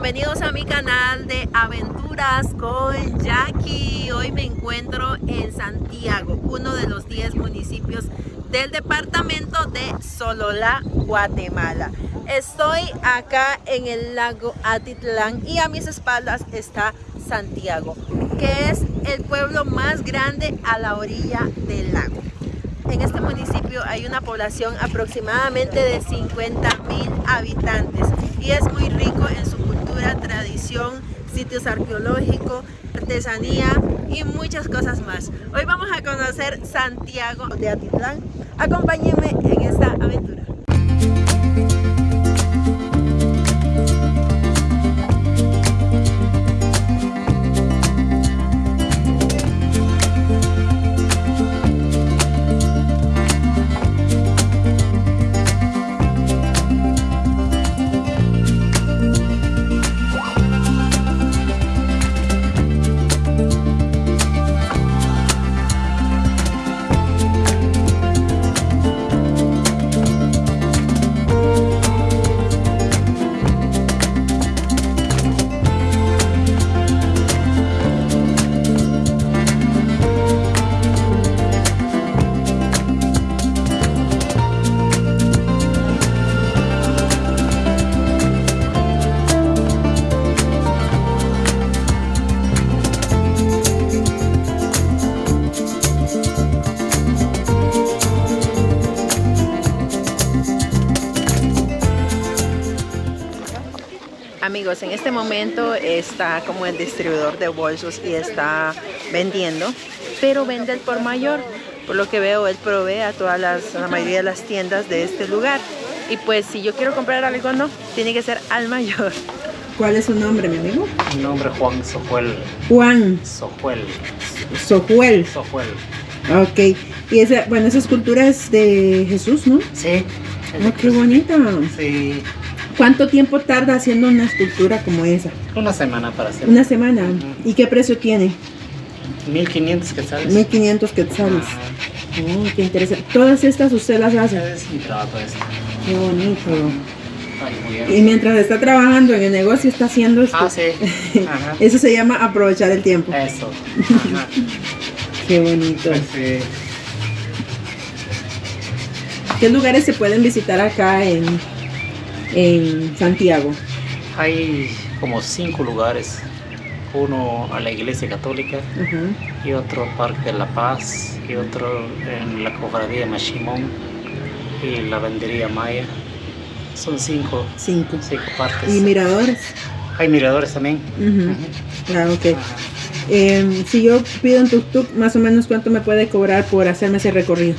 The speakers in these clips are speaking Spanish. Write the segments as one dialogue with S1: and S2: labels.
S1: bienvenidos a mi canal de aventuras con Jackie. Hoy me encuentro en Santiago, uno de los 10 municipios del departamento de Sololá, Guatemala. Estoy acá en el lago Atitlán y a mis espaldas está Santiago, que es el pueblo más grande a la orilla del lago. En este municipio hay una población aproximadamente de 50 mil habitantes y es muy rico en su tradición, sitios arqueológicos, artesanía y muchas cosas más. Hoy vamos a conocer Santiago de Atitlán. Acompáñenme en esta aventura. Amigos, en este momento está como el distribuidor de bolsos y está vendiendo, pero vende el por mayor. Por lo que veo, él provee a todas las, la mayoría de las tiendas de este lugar. Y pues si yo quiero comprar algo, no, tiene que ser al mayor. ¿Cuál es su nombre, mi amigo?
S2: Mi nombre es Juan Sojuel.
S1: Juan
S2: Sojuel.
S1: Sojuel.
S2: Sojuel.
S1: Ok. Y esa, bueno, esa escultura es de Jesús, ¿no?
S2: Sí.
S1: Oh, qué bonita.
S2: Sí.
S1: ¿Cuánto tiempo tarda haciendo una escultura como esa?
S2: Una semana para hacer.
S1: Una semana. ¿Y qué precio tiene?
S2: 1500 quetzales.
S1: 1500 quetzales.
S2: Ajá.
S1: Oh, qué interesante. Todas estas usted las hace.
S2: Es mi trabajo este.
S1: Qué bonito.
S2: Ay,
S1: Y mientras está trabajando en el negocio está haciendo esto.
S2: Ah, sí. Ajá.
S1: Eso se llama aprovechar el tiempo.
S2: Eso. Ajá.
S1: Qué bonito.
S2: Sí.
S1: ¿Qué lugares se pueden visitar acá en, en Santiago?
S2: Hay como cinco lugares. Uno a la iglesia católica y otro Parque de la Paz y otro en la cofradía Machimón y la vendería Maya. Son cinco,
S1: Cinco.
S2: cinco partes.
S1: ¿Y miradores?
S2: Hay miradores también.
S1: Ujú.
S2: Ujú.
S1: Ah, ok.
S2: Ajá.
S1: Em, si yo pido un tuk-tuk, más o menos cuánto me puede cobrar por hacerme ese recorrido.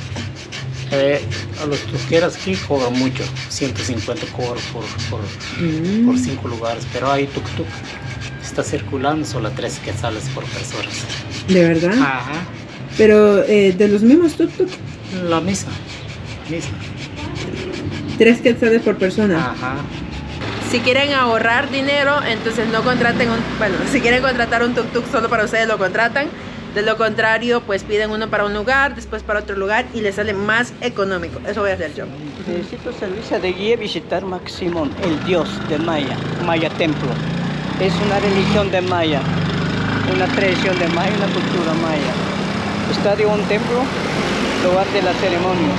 S2: Eh, a los tuqueras aquí cobran mucho, 150 cobro por, por,
S1: Mm.
S2: por cinco lugares, pero hay tuk-tuk. Está circulando solo tres quetzales por personas.
S1: ¿De verdad?
S2: Ajá,
S1: Pero eh, de los mismos tuk-tuk,
S2: la misma, misma.
S1: tres quetzales por persona.
S2: Ajá,
S1: Si quieren ahorrar dinero, entonces no contraten un, bueno, si quieren contratar un tuk-tuk solo para ustedes lo contratan. De lo contrario, pues piden uno para un lugar, después para otro lugar y les sale más económico. Eso voy a hacer yo.
S3: Necesito servicio de guía visitar Maximón, el dios de Maya, Maya Templo. Es una religión de Maya, una tradición de Maya, una cultura Maya. Estadio un templo, lugar de la ceremonia.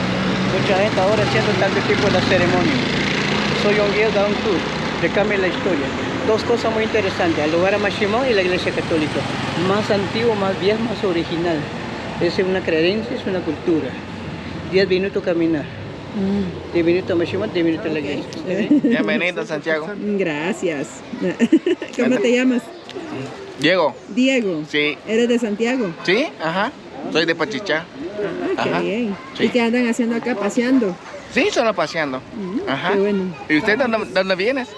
S3: Mucha gente ahora haciendo tanto tipo de la ceremonia. Soy un guía de un tour, de cambia la historia. Dos cosas muy interesantes, el lugar a Maximón y la iglesia católica. Más antiguo, más viejo, más original. Es una creencia, es una cultura. 10 minutos caminar. 10 minutos a Maximón, 10 minutos a la iglesia.
S4: Bienvenido Santiago.
S1: Gracias. ¿Cómo te llamas?
S4: Diego.
S1: Diego.
S4: Sí.
S1: ¿Eres de Santiago?
S4: Sí, ajá. Soy de Pachichá.
S1: Ah, qué
S4: Ajá.
S1: bien.
S4: Sí.
S1: ¿Y qué andan haciendo acá paseando?
S4: Sí, solo paseando.
S1: Mm,
S4: Ajá.
S1: Qué bueno.
S4: ¿Y usted dónde, dónde vienes?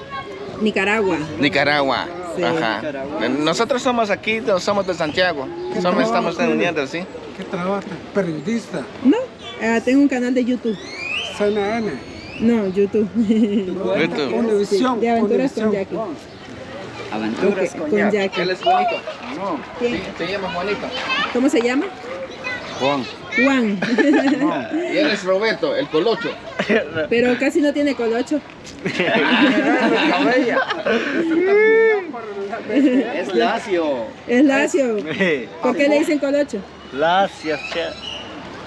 S1: Nicaragua.
S4: Nicaragua.
S1: Sí.
S4: Ajá. Nosotros somos aquí, somos de Santiago. Somos, estamos uniendo, sí.
S5: ¿Qué trabaja? Periodista.
S1: No, ah, tengo un canal de YouTube.
S5: CNN.
S1: No, YouTube.
S4: YouTube.
S5: Univisión.
S1: de aventuras con. Jackie.
S4: Aventuras
S1: Ok, con Jackie.
S4: Él es bonito. No.
S1: ¿Quién?
S4: Sí, se llama Juanito.
S1: ¿Cómo se llama?
S3: Juan.
S1: Juan.
S4: Y él es Roberto, el colocho.
S1: Pero casi no tiene colocho.
S3: es lacio.
S1: Es lacio. ¿Por qué le dicen colocho?
S3: Lacio,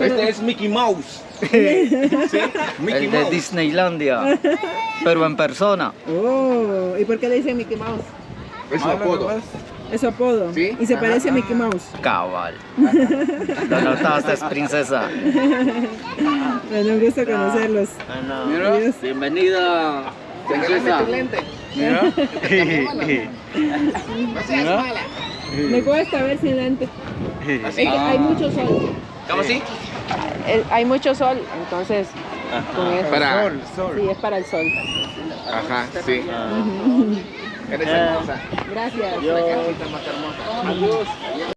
S4: Este es Mickey Mouse. Mickey
S3: El de
S4: Mouse.
S3: Disneylandia. Pero en persona.
S1: Oh, ¿y por qué le dicen Mickey Mouse?
S4: Es su apodo.
S1: Es su apodo.
S4: Sí.
S1: Y se parece a Mickey Mouse.
S3: Cabal. Lo notaste, princesa.
S1: Bueno, un gusto conocerlos. Adiós.
S3: Bienvenida.
S4: Regálame tu lente.
S1: Me cuesta ver sin lente. Es que hay mucho sol.
S4: ¿Cómo así?
S1: Hay mucho sol, entonces con eso.
S4: Para.
S1: Sí, es para el sol.
S4: Ajá, sí. Eres hermosa.
S1: Gracias.
S4: La casita más hermosa.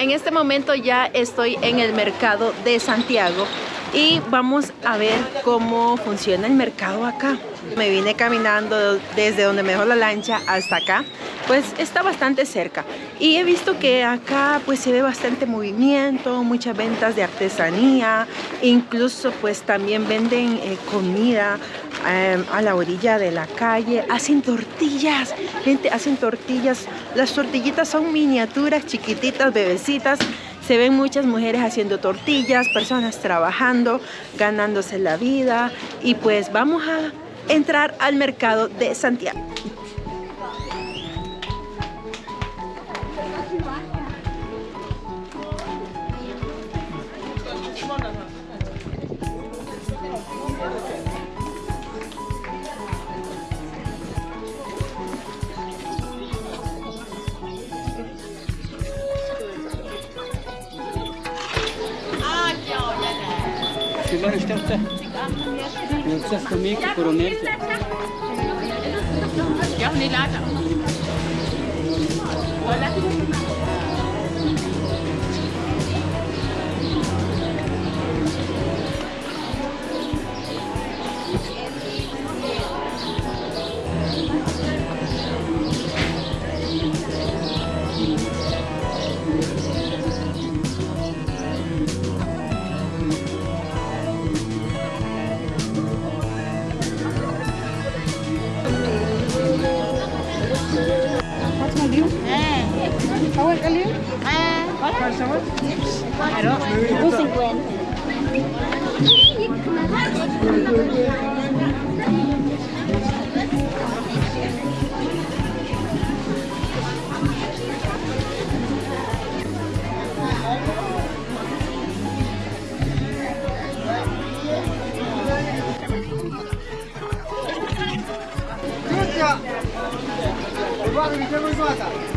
S1: En este momento ya estoy en el mercado de Santiago y vamos a ver cómo funciona el mercado acá. Me vine caminando desde donde me dejó la lancha hasta acá, pues está bastante cerca. Y he visto que acá pues se ve bastante movimiento, muchas ventas de artesanía, incluso pues también venden eh, comida eh, a la orilla de la calle, hacen tortillas, gente, hacen tortillas. Las tortillitas son miniaturas, chiquititas, bebecitas. Se ven muchas mujeres haciendo tortillas, personas trabajando, ganándose la vida. Y pues vamos a entrar al mercado de Santiago.
S3: Yeah, we need ladder. Well, let's go. Usted. No estás conmigo por unirse. ¿Me puede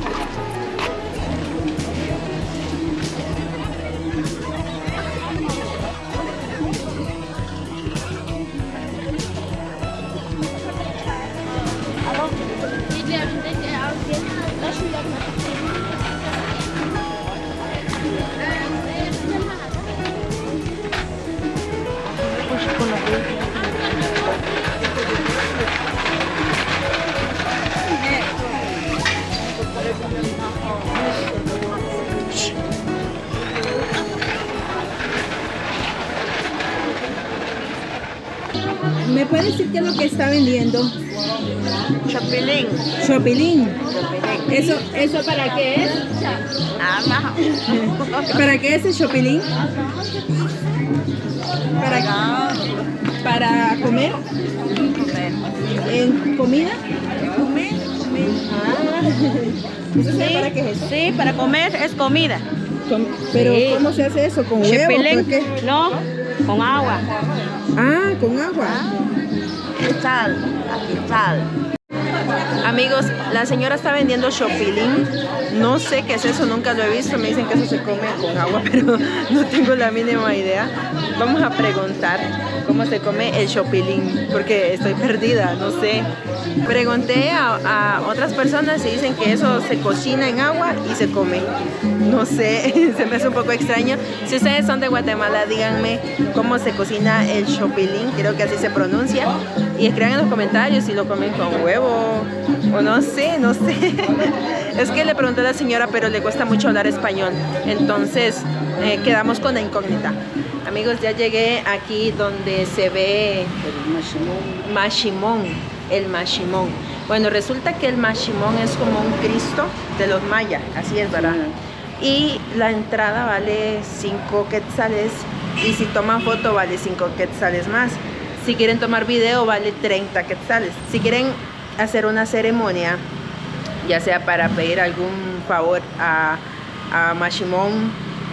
S3: decir qué es lo que está vendiendo?
S6: Chapilín.
S1: Chopilín. ¿Eso, ¿Eso para qué es?
S6: Nada
S1: ¿Para qué es el chopilín? ¿Para, para comer? ¿En comida? Ah. ¿Eso sabe para qué es eso?
S6: Sí, para comer es comida.
S1: Com- Pero
S6: Sí.
S1: ¿cómo se hace eso? ¿Con huevo?
S6: Chapilín.
S1: ¿Por qué?
S6: No, con agua.
S1: Ah, con agua.
S6: Y sal. Aquí.
S1: Amigos, la señora está vendiendo chopilín. No sé qué es eso, nunca lo he visto. Me dicen que eso se come con agua, pero no tengo la mínima idea. Vamos a preguntar cómo se come el chopilín, porque estoy perdida, no sé. Pregunté a, a otras personas y dicen que eso se cocina en agua y se come. No sé, se me hace un poco extraño. Si ustedes son de Guatemala, díganme cómo se cocina el chopilín, creo que así se pronuncia. Y escriban en los comentarios si lo comen con huevo o no sé, no sé. Es que le pregunté a la señora, pero le cuesta mucho hablar español. Entonces eh, quedamos con la incógnita. Amigos, ya llegué aquí donde se ve mashimón, el mashimón. Bueno, resulta que el mashimón es como un Cristo de los mayas, así es, ¿verdad? Y la entrada vale 5 quetzales y si toman foto vale 5 quetzales más. Si quieren tomar video vale 30 quetzales. Si quieren hacer una ceremonia, ya sea para pedir algún favor a, a Mashimón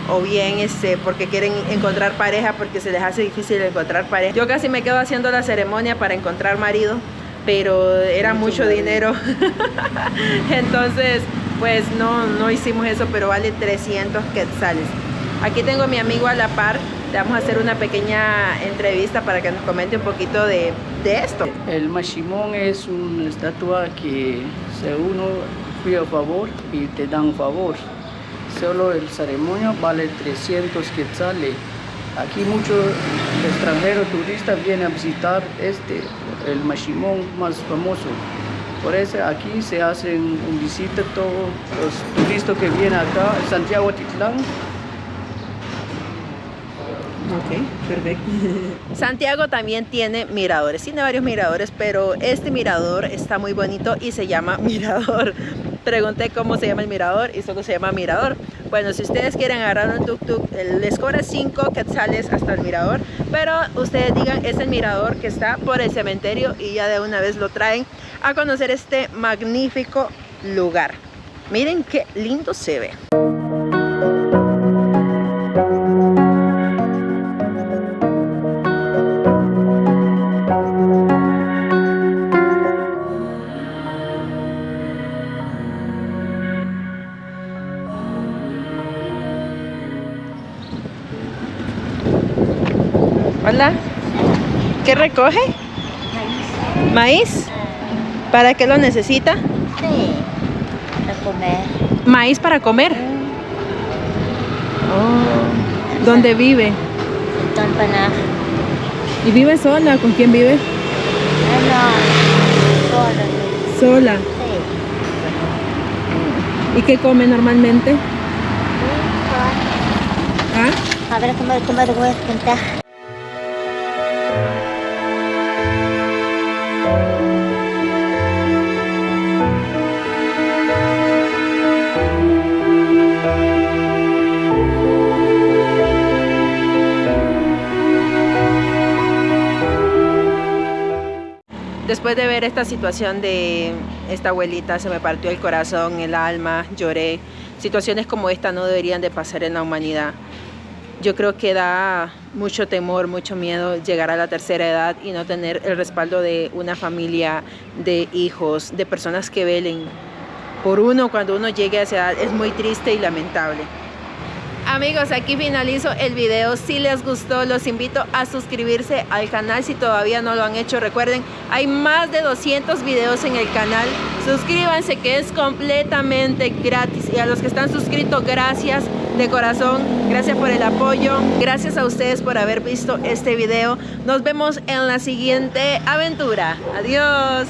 S1: o bien este, porque quieren encontrar pareja porque se les hace difícil encontrar pareja. Yo casi me quedo haciendo la ceremonia para encontrar marido, pero era mucho dinero. Entonces, pues no, no hicimos eso, pero vale 300 quetzales. Aquí tengo a mi amigo a la par, vamos a hacer una pequeña entrevista para que nos comente un poquito de, de esto.
S3: El Mashimón es una estatua que se uno pide a favor y te dan favor. Solo el ceremonia vale 300 quetzales. Aquí muchos extranjeros turistas vienen a visitar este, el Mashimón más famoso. Por eso aquí se hacen un visita todos los turistas que vienen acá, Santiago Titlán,
S1: Ok, perfecto. Santiago también tiene miradores, tiene varios miradores, pero este mirador está muy bonito y se llama Mirador. Pregunté cómo se llama el mirador y solo se llama Mirador. Bueno, si ustedes quieren agarrar un tuk-tuk, les cobra 5 quetzales hasta el mirador, pero ustedes digan es el mirador que está por el cementerio y ya de una vez lo traen a conocer este magnífico lugar. Miren qué lindo se ve. ¿Qué recoge?
S7: Maíz.
S1: ¿Maíz? ¿Para qué lo necesita?
S7: Sí, para comer.
S1: ¿Maíz para comer? Oh. ¿Dónde vive?
S7: Para
S1: ¿Y vive sola? ¿Con quién vive?
S7: no, solo.
S1: Sola.
S7: Sí.
S1: ¿Y qué come normalmente? ¿Ah?
S7: A ver cómo, cómo te
S1: Después de ver esta situación de esta abuelita, se me partió el corazón, el alma, lloré. Situaciones como esta no deberían de pasar en la humanidad. Yo creo que da mucho temor, mucho miedo llegar a la tercera edad y no tener el respaldo de una familia, de hijos, de personas que velen por uno cuando uno llegue a esa edad. Es muy triste y lamentable. Amigos, aquí finalizo el video. Si les gustó, los invito a suscribirse al canal si todavía no lo han hecho. Recuerden, hay más de 200 videos en el canal. Suscríbanse que es completamente gratis. Y a los que están suscritos, gracias de corazón. Gracias por el apoyo. Gracias a ustedes por haber visto este video. Nos vemos en la siguiente aventura. Adiós.